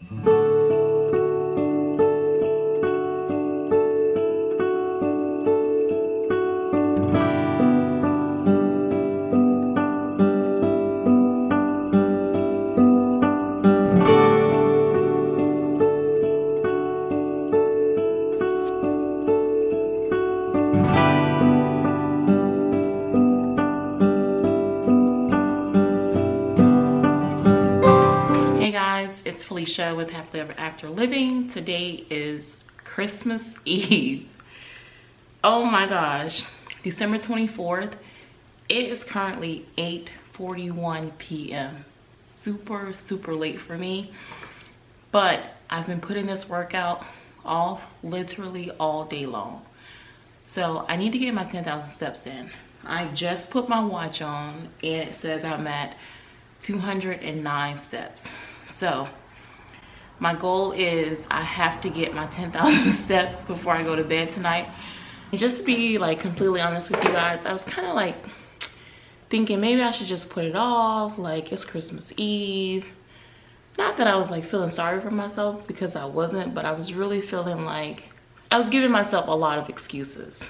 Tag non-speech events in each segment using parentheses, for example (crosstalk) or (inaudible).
Mm-hmm. After Living. Today is Christmas Eve. Oh my gosh, December 24th. It is currently 8.41 p.m. Super, super late for me. But I've been putting this workout off literally all day long. So I need to get my 10,000 steps in. I just put my watch on and it says I'm at 209 steps. So my goal is I have to get my 10,000 (laughs) steps before I go to bed tonight. And just to be like completely honest with you guys, I was kind of like thinking maybe I should just put it off. Like it's Christmas Eve. Not that I was like feeling sorry for myself because I wasn't, but I was really feeling like I was giving myself a lot of excuses.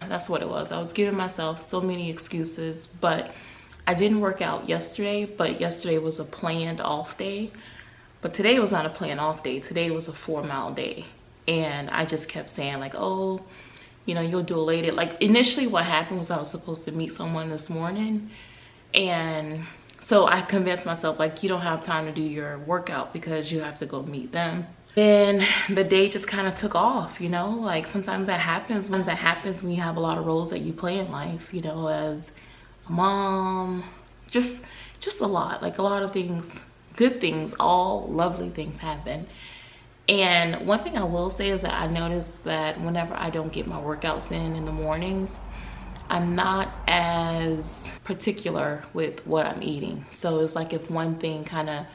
That's what it was. I was giving myself so many excuses, but I didn't work out yesterday, but yesterday was a planned off day. But today was not a plan off day. Today was a four mile day. And I just kept saying like, oh, you know, you'll do it later. Like initially what happened was I was supposed to meet someone this morning. And so I convinced myself like, you don't have time to do your workout because you have to go meet them. Then the day just kind of took off, you know, like sometimes that happens. When that happens you have a lot of roles that you play in life, you know, as a mom, just, just a lot, like a lot of things good things, all lovely things happen. And one thing I will say is that I notice that whenever I don't get my workouts in in the mornings, I'm not as particular with what I'm eating. So it's like if one thing kind of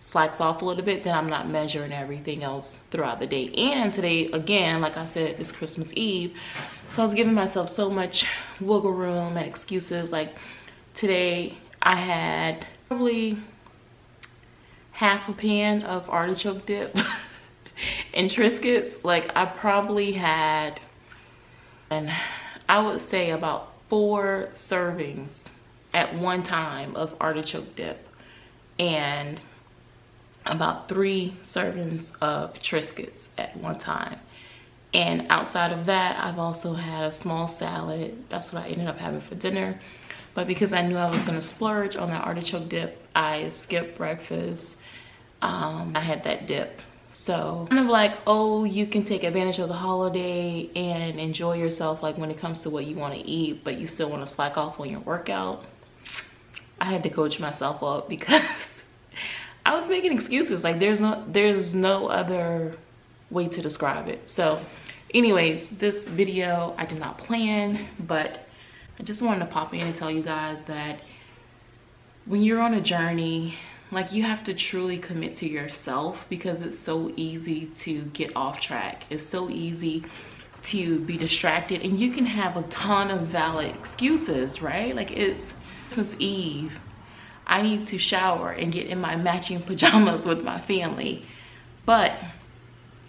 slacks off a little bit, then I'm not measuring everything else throughout the day. And today, again, like I said, it's Christmas Eve. So I was giving myself so much wiggle room and excuses. Like today I had probably half a pan of artichoke dip (laughs) and Triscuits. Like I probably had, and I would say about four servings at one time of artichoke dip and about three servings of Triscuits at one time. And outside of that, I've also had a small salad. That's what I ended up having for dinner. But because I knew I was gonna splurge on that artichoke dip, I skipped breakfast um, I had that dip. So kind of like, oh, you can take advantage of the holiday and enjoy yourself like when it comes to what you want to eat, but you still want to slack off on your workout. I had to coach myself up (laughs) because I was making excuses. Like there's no, there's no other way to describe it. So anyways, this video I did not plan, but I just wanted to pop in and tell you guys that when you're on a journey like you have to truly commit to yourself because it's so easy to get off track. It's so easy to be distracted. And you can have a ton of valid excuses right? Like it's christmas eve. I need to shower and get in my matching (laughs) pajamas with my family. But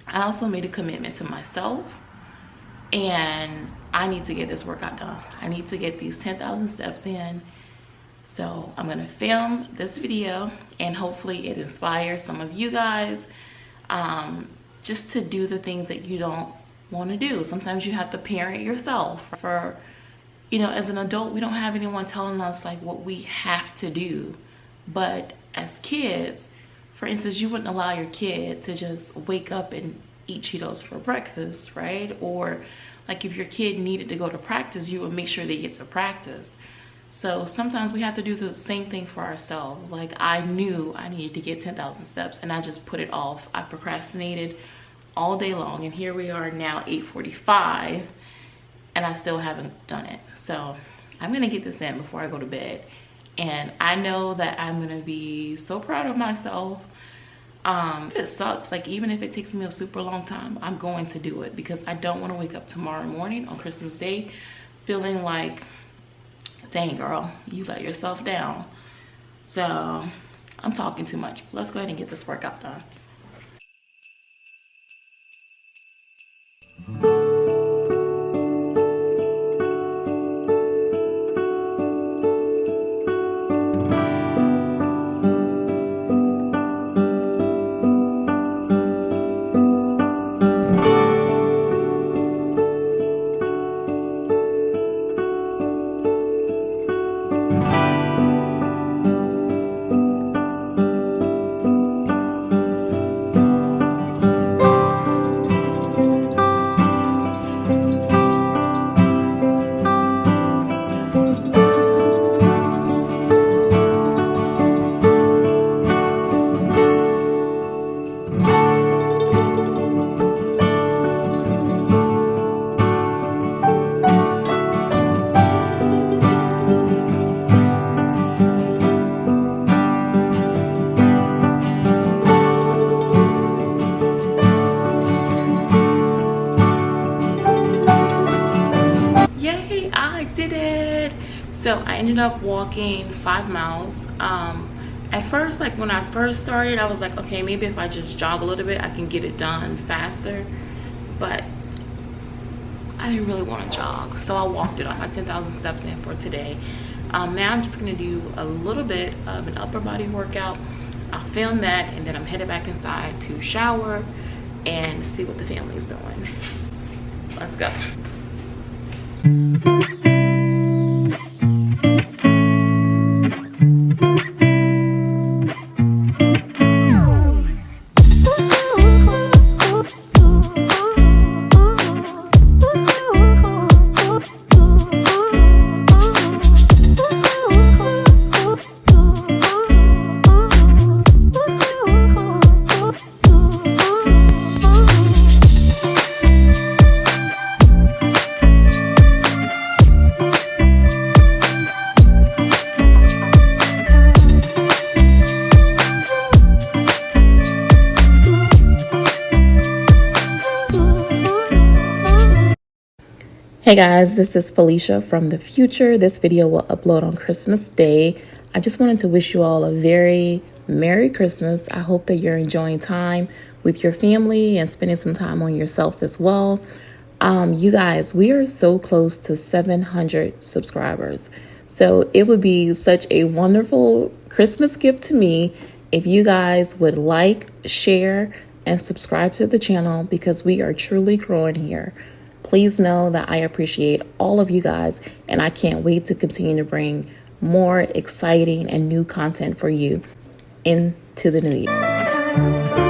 i also made a commitment to myself and i need to get this workout done. I need to get these 10,000 steps in so I'm gonna film this video and hopefully it inspires some of you guys um, just to do the things that you don't wanna do. Sometimes you have to parent yourself for, you know, as an adult, we don't have anyone telling us like what we have to do. But as kids, for instance, you wouldn't allow your kid to just wake up and eat Cheetos for breakfast, right? Or like if your kid needed to go to practice, you would make sure they get to practice. So sometimes we have to do the same thing for ourselves. Like I knew I needed to get 10,000 steps and I just put it off. I procrastinated all day long and here we are now 8.45 and I still haven't done it. So I'm gonna get this in before I go to bed. And I know that I'm gonna be so proud of myself. Um, it sucks, like even if it takes me a super long time, I'm going to do it because I don't wanna wake up tomorrow morning on Christmas Day feeling like dang girl, you let yourself down. So I'm talking too much. Let's go ahead and get this workout done. So i ended up walking five miles. Um at first like when i first started i was like okay maybe if i just jog a little bit i can get it done faster. But i didn't really want to jog so i walked it on my 10,000 steps in for today. Um, now i'm just going to do a little bit of an upper body workout. I'll film that and then i'm headed back inside to shower and see what the family's doing. Let's go Hey guys, this is Felicia from the future. This video will upload on Christmas Day. I just wanted to wish you all a very Merry Christmas. I hope that you're enjoying time with your family and spending some time on yourself as well. Um, you guys, we are so close to 700 subscribers. So it would be such a wonderful Christmas gift to me if you guys would like, share, and subscribe to the channel because we are truly growing here. Please know that I appreciate all of you guys and I can't wait to continue to bring more exciting and new content for you into the new year.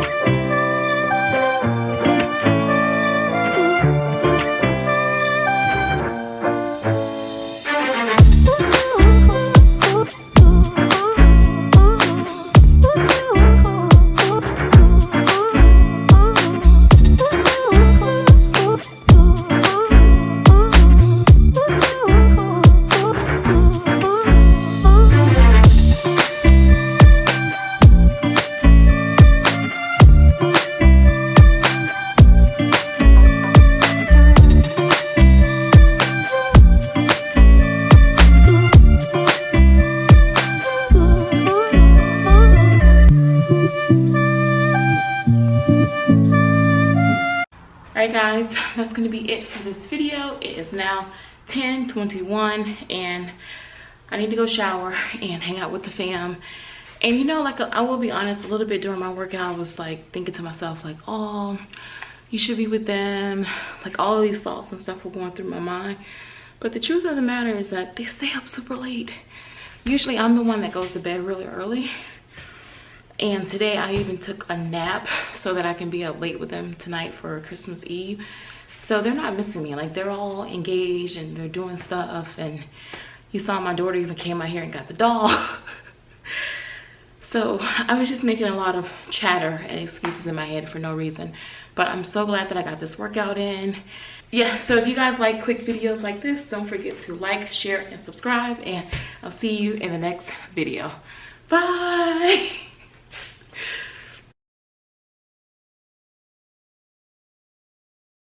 That's gonna be it for this video. It is now 10 21 and i need to go shower and hang out with the fam. And you know like i will be honest a little bit during my workout i was like thinking to myself like oh you should be with them. Like all these thoughts and stuff were going through my mind. But the truth of the matter is that they stay up super late. Usually i'm the one that goes to bed really early. And today I even took a nap so that I can be up late with them tonight for Christmas Eve. So they're not missing me. Like they're all engaged and they're doing stuff. And you saw my daughter even came out here and got the doll. (laughs) so I was just making a lot of chatter and excuses in my head for no reason. But I'm so glad that I got this workout in. Yeah, so if you guys like quick videos like this, don't forget to like, share, and subscribe. And I'll see you in the next video. Bye. (laughs)